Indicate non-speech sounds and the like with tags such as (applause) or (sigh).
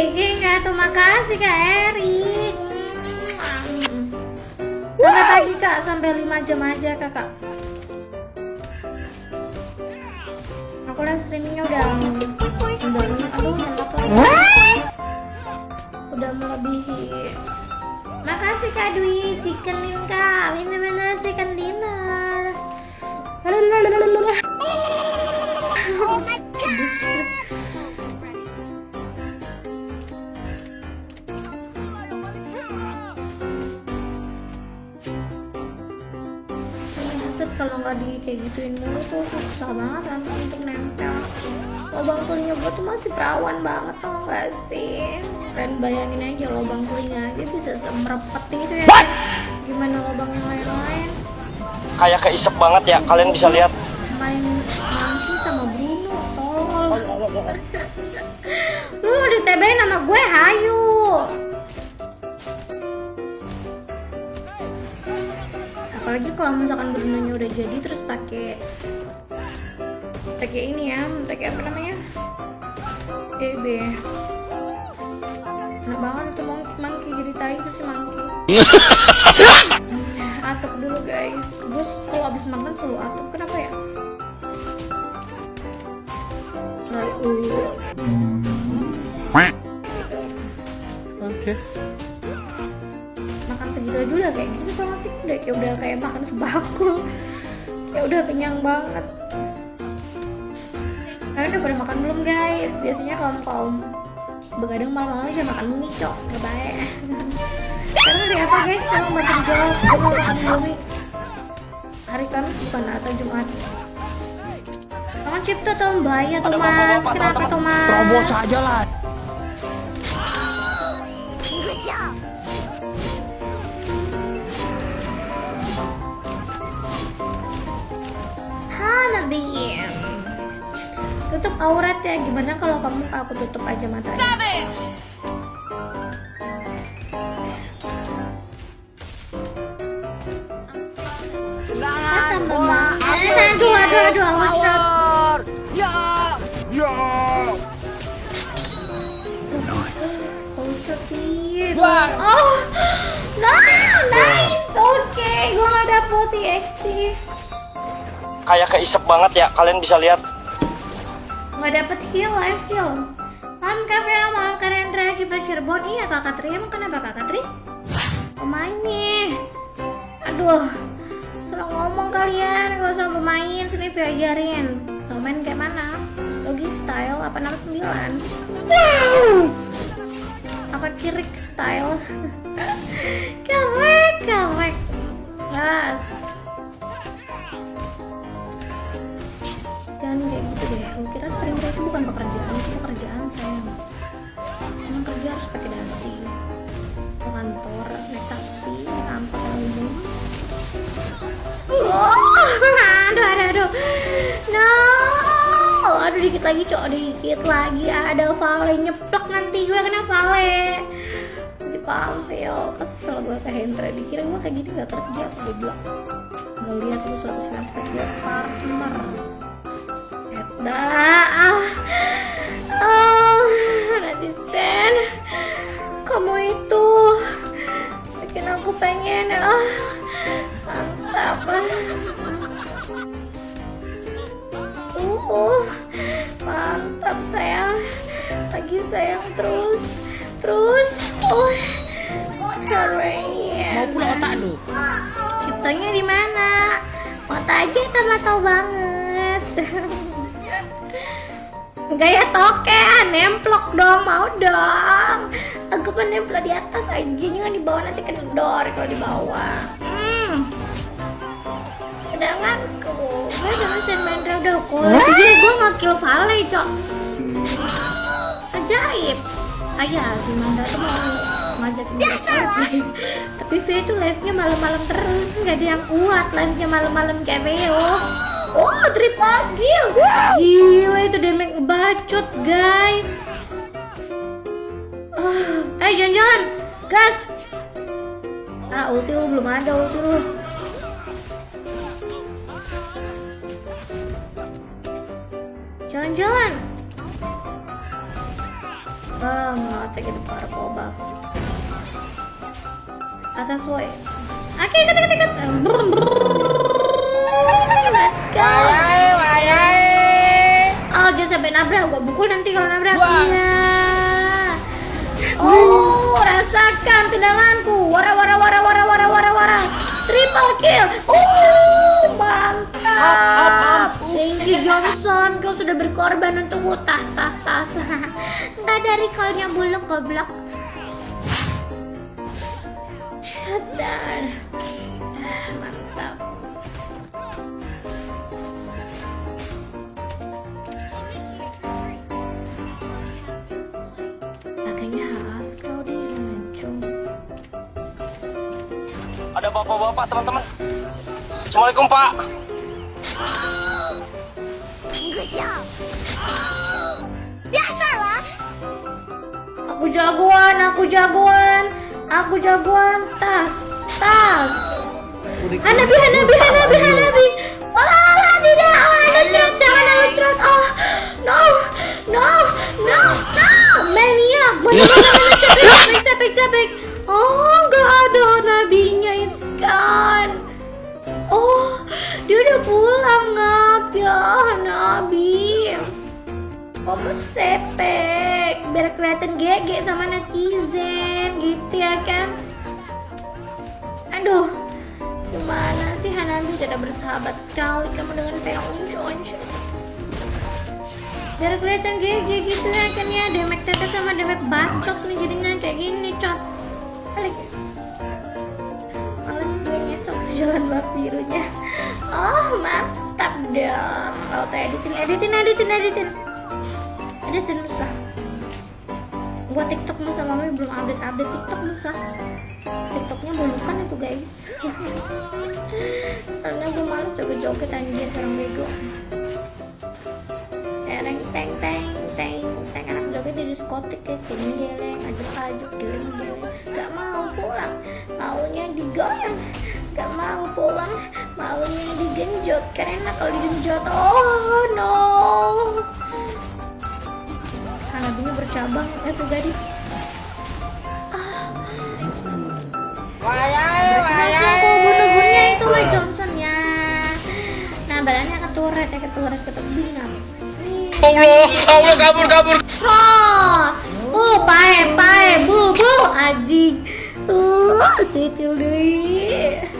GG nggak tuh makasih Kak Eri. Sampai pagi Kak, sampai 5 jam aja Kakak. Aku live streamingnya udah udah aduh lagi. Udah melebihi. Makasih Kak Dwi, chickenin Kak. Bener-bener chicken dinner. Lalalala. Set kalau nggak di kayak gituin mulu tuh susah banget kan untuk nempel. Lubang telinga gue tuh masih perawan banget tau gak sih? Kalian bayangin aja lubang telinga aja bisa semerepet itu ya. Gimana lubang yang lain-lain? Kayak keisep banget ya, kalian bisa lihat. main monkey sama Bruno tolol. (laughs) Lu di TB nama gue? Hayu kalau misalkan Bruno udah jadi terus pakai pakai ini ya pakai apa namanya? DB enak banget tuh monkey, monkey jadi tai si monkey. (laughs) Atuk dulu guys. Gue kalau abis makan selalu atuk kenapa ya? Lari, uh, Oke. makan udah kayak udah kayak makan sebakul kayak udah kenyang banget. Kalian udah pada makan belum guys? Biasanya kaum begadang malam-malam aja makan mie cok. Gak baik. Sekarang hari apa guys? Saya mau makan jawab. Gue mau makan mie hari Kamis bukan? Atau Jumat? Kamu cipta Tombay ya Thomas Kenapa Thomas? Terobos aja lah. Nabi Tutup aurat ya Gimana kalau kamu aku tutup aja matanya? Mama Eh, Aduh aduh aduh Kayak keisep banget ya, kalian bisa lihat. nggak dapet heal life steal Malam kafe malam Karendra Cipta Cirebon. Iya kakak Tri emang kenapa kakak Tri? Pemain nih. Aduh Salah ngomong kalian. Kalau sama pemain sini Via ajarin. Mau main kayak mana? Logi style 869 Wow! Apa kirik style? (laughs) Kawek kawek Gas kira sering itu bukan pekerjaan itu pekerjaan sayang emang kerja harus pakai dasi ke kantor naik taksi naik angkot umum. Oh, aduh aduh aduh. No. Aduh dikit lagi cok dikit lagi. Ada Vale nyeplok nanti gue kena Vale. Si Pamfil kesel gue ke Hendra. Dikira gue kayak gini gak kerja. Goblok gak lihat tuh suatu aspek gue partner Dah, ah, oh, netizen, kamu itu bikin aku pengen, ah, mantap, uh, mantap sayang, lagi sayang terus, terus, oh, keren. Mau pula otak lu. Ciptanya di mana? Mata aja tahu banget. (laughs) Gaya toke, nemplok dong, mau dong. Aku nempel di atas aja, jangan di bawah nanti kendor kalau di bawah. Hmm. Cadanganku, gue sama Sen Mendra udah kulit. Jadi gue mau kill Vale, cok. Ajaib. Ayah, si Mendra tuh mau gue guys. (laughs) Tapi V itu live-nya malam-malam terus, nggak ada yang kuat live-nya malam-malam kayak Veo. Oh, trip lagi. Gila itu damage ngebacot, guys. Ah, eh jangan-jangan, gas. Ah, ulti lu belum ada ulti lu. Jalan-jalan. banget gitu purple buff atas woi oke ikut ikut let's sampai nabrak gua pukul nanti kalau nabrak. Iya. Oh rasakan tendanganku wara wara wara wara wara wara wara. Triple kill. Oh mantap. Thank you Johnson. Kau sudah berkorban untukku. Tas tas tas. (laughs) Nggak dari kau yang buluk goblok. Shut down bapak-bapak teman-teman. Assalamualaikum Pak. Aku jagoan, aku jagoan, aku jagoan. Tas, tas. Hanabi, Hanabi, Hanabi. Dia udah pulang, ngap ya, Hanabi. Kamu sepek biar kelihatan GG sama netizen. Gitu ya kan? Aduh. Gimana sih Hanabi tidak bersahabat sekali kamu dengan Peonjon biar kelihatan GG gitu ya kan ya? Demek tete sama demek bacot nih jadinya kayak gini cot balik jalan bab birunya. Oh mantap dong. Auto editin editin editin editin. Editin susah gua tiktok musa. Mami belum update update tiktok musa. Tiktoknya bulukan itu guys. (laughs) Soalnya gue males joget-joget anjir orang bego. Tereng teng teng teng teng. Anak joget di diskotik guys. Geleng geleng. Ajuk ajuk geleng geleng. Gak mau pulang. Maunya digoyang gak mau pulang maunya digenjot. Karena kalau digenjot. Oh no. Hanabinya bercabang itu gadis Berarti aku bunuh-bunuhnya itu Wei Johnson ya. Nah badannya keturet ya keturet ke tebing. Allah, Allah kabur kabur. Cross. Uh pae pae bu bu. Aji Uh sitil deh